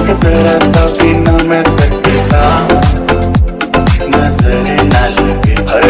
एक जरा सा भी ना मैं थकता। नज़र ना लगे हर